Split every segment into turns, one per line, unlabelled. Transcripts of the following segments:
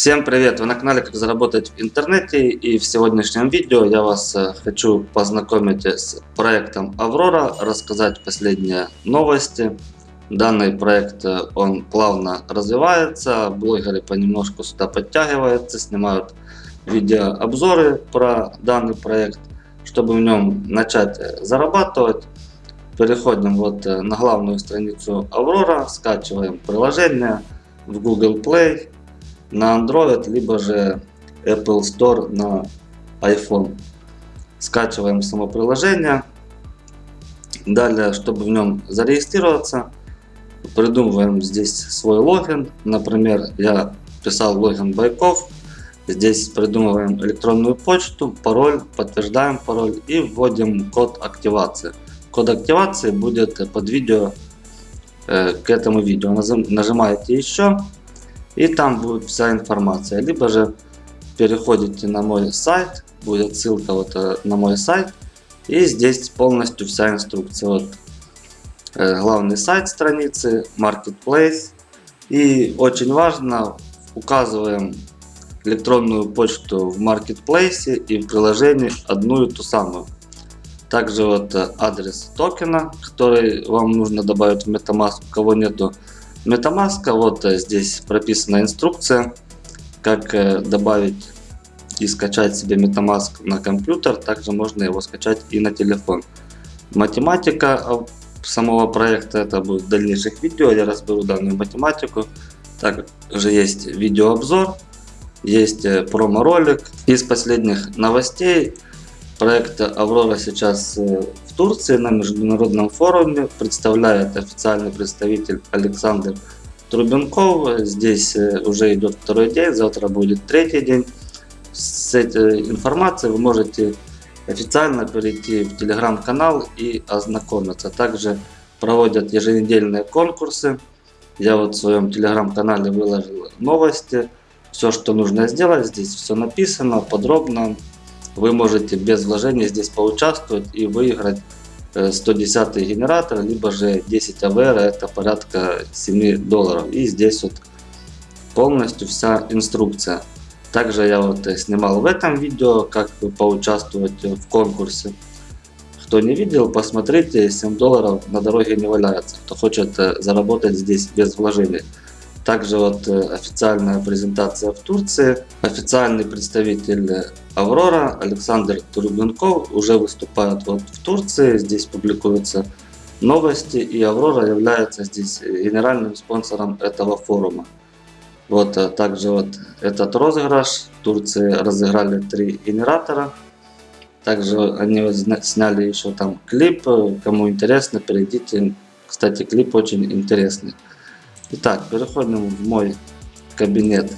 Всем привет! Вы на канале Как заработать в интернете и в сегодняшнем видео я вас э, хочу познакомить с проектом Аврора, рассказать последние новости. Данный проект э, он плавно развивается, блогеры понемножку сюда подтягиваются, снимают видеообзоры про данный проект. Чтобы в нем начать э, зарабатывать, переходим вот на главную страницу Аврора, скачиваем приложение в Google Play на Android, либо же Apple Store на iPhone. Скачиваем само приложение. Далее, чтобы в нем зарегистрироваться, придумываем здесь свой логин. Например, я писал логин Байков. Здесь придумываем электронную почту, пароль, подтверждаем пароль и вводим код активации. Код активации будет под видео э, к этому видео. Нажимаете еще и там будет вся информация. Либо же переходите на мой сайт, будет ссылка вот э, на мой сайт, и здесь полностью вся инструкция. Вот э, главный сайт страницы, Marketplace. И очень важно, указываем электронную почту в Marketplace и в приложении одну и ту самую. Также вот э, адрес токена, который вам нужно добавить в MetaMask, у кого нету MetaMask, вот э, здесь прописана инструкция, как э, добавить и скачать себе MetaMask на компьютер, также можно его скачать и на телефон. Математика самого проекта, это будет в дальнейших видео, я разберу данную математику. Также есть видеообзор, есть э, промо-ролик. Из последних новостей проект Аврора сейчас Турции на международном форуме представляет официальный представитель Александр Трубенков. Здесь э, уже идет второй день, завтра будет третий день. С этой информацией вы можете официально перейти в телеграм-канал и ознакомиться. Также проводят еженедельные конкурсы. Я вот в своем телеграм-канале выложил новости. Все, что нужно сделать, здесь все написано подробно вы можете без вложения здесь поучаствовать и выиграть 110 э, генератор, либо же 10 АВР, это порядка 7 долларов. И здесь вот полностью вся инструкция. Также я вот э, снимал в этом видео, как поучаствовать в конкурсе. Кто не видел, посмотрите, 7 долларов на дороге не валяется. Кто хочет э, заработать здесь без вложений. Также вот э, официальная презентация в Турции. Официальный представитель Аврора Александр Турбенков уже выступает вот в Турции. Здесь публикуются новости и Аврора является здесь генеральным спонсором этого форума. Вот э, также вот этот розыгрыш. В Турции разыграли три генератора. Также они сняли еще там клип. Кому интересно, перейдите. Кстати, клип очень интересный. Итак, переходим в мой кабинет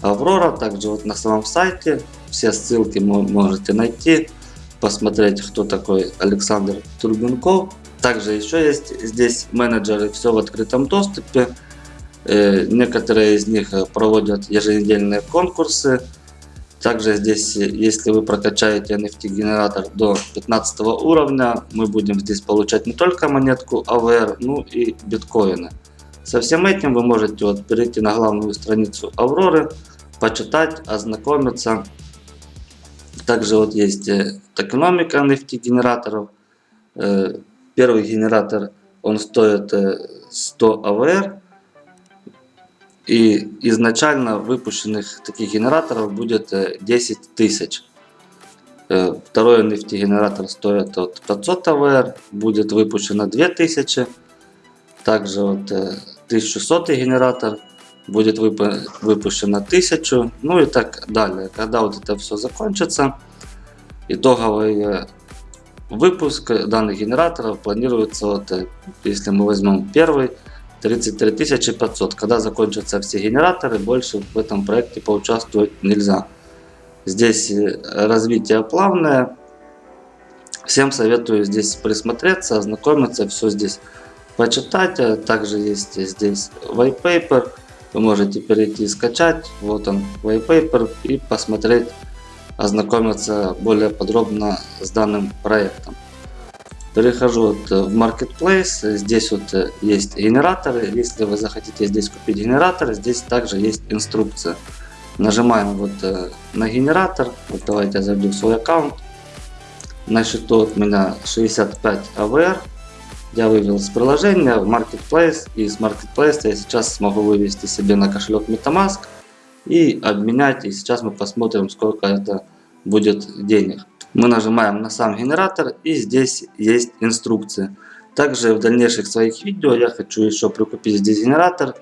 Аврора. Также вот на самом сайте все ссылки вы можете найти, посмотреть, кто такой Александр Турбенков. Также еще есть здесь менеджеры, все в открытом доступе. Э, некоторые из них проводят еженедельные конкурсы. Также здесь, если вы прокачаете NFT генератор до 15 уровня, мы будем здесь получать не только монетку AVR, ну и биткоины. Со всем этим вы можете вот перейти на главную страницу Авроры, почитать, ознакомиться. Также вот есть э, токеномика NFT генераторов. Э, первый генератор он стоит 100 э, АВР. И изначально выпущенных таких генераторов будет 10 тысяч. Второй NFT генератор стоит от 500 АВР, будет выпущено 2000. Также вот 1600 генератор, будет выпущено 1000, ну и так далее. Когда вот это все закончится, итоговый выпуск данных генераторов планируется, вот, если мы возьмем первый, 33 500. Когда закончатся все генераторы, больше в этом проекте поучаствовать нельзя. Здесь развитие плавное. Всем советую здесь присмотреться, ознакомиться, все здесь почитать. А также есть здесь white paper. Вы можете перейти и скачать. Вот он white paper и посмотреть, ознакомиться более подробно с данным проектом. Перехожу вот в Marketplace. Здесь вот есть генераторы. Если вы захотите здесь купить генератор, здесь также есть инструкция. Нажимаем вот э, на генератор. Вот давайте я зайду в свой аккаунт. На счету от меня 65 AVR. Я вывел с приложения в Marketplace. И с Marketplace я сейчас смогу вывести себе на кошелек MetaMask и обменять. И сейчас мы посмотрим, сколько это будет денег. Мы нажимаем на сам генератор и здесь есть инструкции. Также в дальнейших своих видео я хочу еще прикупить здесь генератор.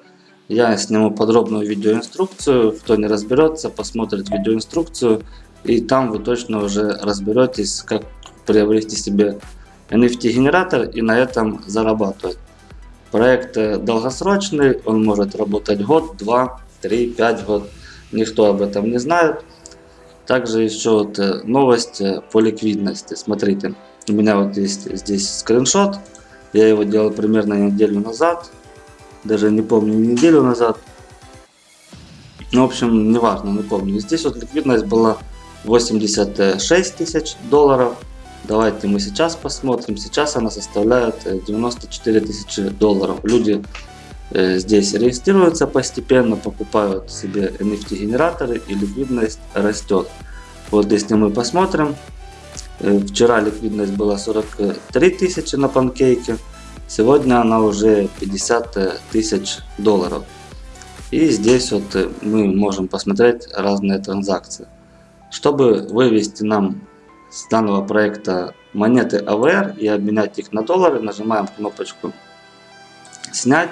Я сниму подробную видеоинструкцию. Кто не разберется, посмотрит видеоинструкцию. И там вы точно уже разберетесь, как приобрести себе NFT генератор и на этом зарабатывать. Проект э, долгосрочный, он может работать год, два, три, пять год. Никто об этом не знает. Также еще вот э, новость э, по ликвидности. Смотрите, у меня вот есть здесь скриншот. Я его делал примерно неделю назад. Даже не помню неделю назад. Ну, в общем, неважно, не помню. Здесь вот ликвидность была 86 тысяч долларов. Давайте мы сейчас посмотрим. Сейчас она составляет 94 э, тысячи долларов. Люди э, здесь регистрируются постепенно, покупают себе NFT генераторы и ликвидность растет. Вот если мы посмотрим, э, вчера ликвидность была 43 тысячи на панкейке, сегодня она уже 50 тысяч долларов. И здесь вот мы можем посмотреть разные транзакции. Чтобы вывести нам с данного проекта монеты AVR и обменять их на доллары, нажимаем кнопочку снять.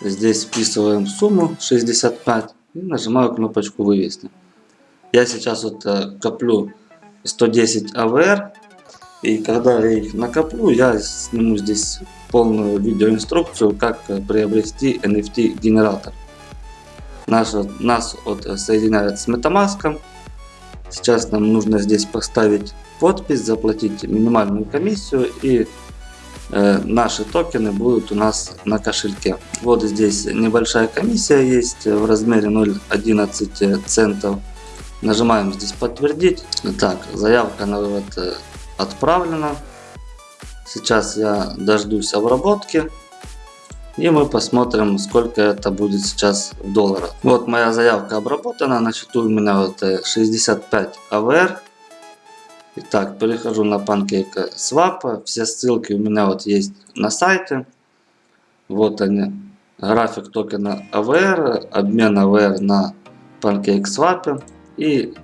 Здесь вписываем сумму 65 и нажимаю кнопочку вывести. Я сейчас вот э, коплю 110 AVR и когда я их накоплю, я сниму здесь полную видеоинструкцию, как приобрести NFT генератор. Наш, нас вот соединяет с MetaMask. Сейчас нам нужно здесь поставить подпись, заплатить минимальную комиссию и э, наши токены будут у нас на кошельке. Вот здесь небольшая комиссия есть в размере 0,11 центов. Нажимаем здесь подтвердить. Так, заявка на вывод э, отправлена. Сейчас я дождусь обработки. И мы посмотрим, сколько это будет сейчас в долларах. Вот моя заявка обработана. На счету у меня вот 65 э, AVR. Итак, перехожу на Pancake Swap. Все ссылки у меня вот есть на сайте. Вот они. График токена AVR, обмен AVR на Pancake Swap. И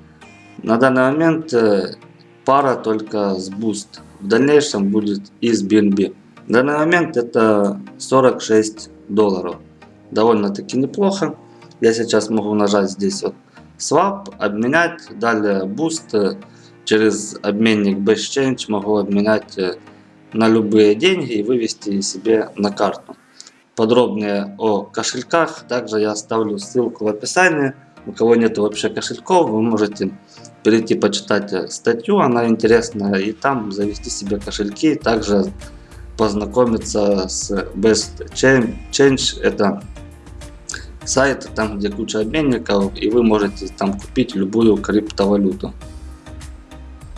на данный момент э, пара только с Boost. В дальнейшем будет и с BNB. Данный момент это 46 долларов. Довольно-таки неплохо. Я сейчас могу нажать здесь вот Swap, обменять. Далее Boost через обменник BestChange могу обменять э, на любые деньги и вывести себе на карту. Подробнее о кошельках также я оставлю ссылку в описании. У кого нет вообще кошельков, вы можете перейти почитать э, статью, она интересная, и там завести себе кошельки. Также познакомиться с Best Change. Это сайт, там где куча обменников, и вы можете там купить любую криптовалюту.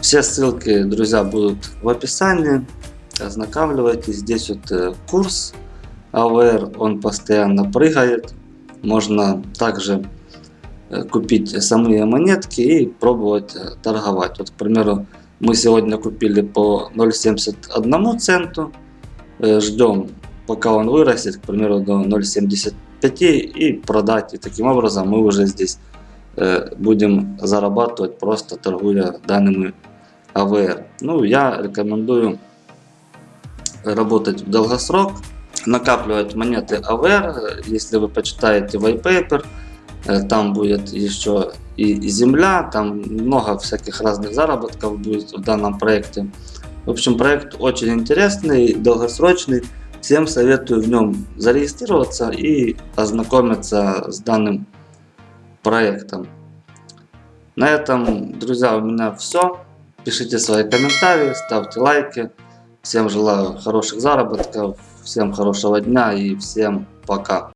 Все ссылки, друзья, будут в описании. Ознакомливайтесь. Здесь вот э, курс AVR, он постоянно прыгает. Можно также э, купить самые монетки и пробовать э, торговать. Вот, к примеру, мы сегодня купили по 0.71 центу. Э, ждем пока он вырастет, к примеру, до 0.75 и продать. И таким образом мы уже здесь э, будем зарабатывать просто торгуя данными AVR. Ну, я рекомендую работать в долгосрок, накапливать монеты AVR. Если вы почитаете white paper, э, там будет еще и земля, там много всяких разных заработков будет в данном проекте. В общем, проект очень интересный, долгосрочный. Всем советую в нем зарегистрироваться и ознакомиться с данным проектом. На этом, друзья, у меня все. Пишите свои комментарии, ставьте лайки. Всем желаю хороших заработков, всем хорошего дня и всем пока.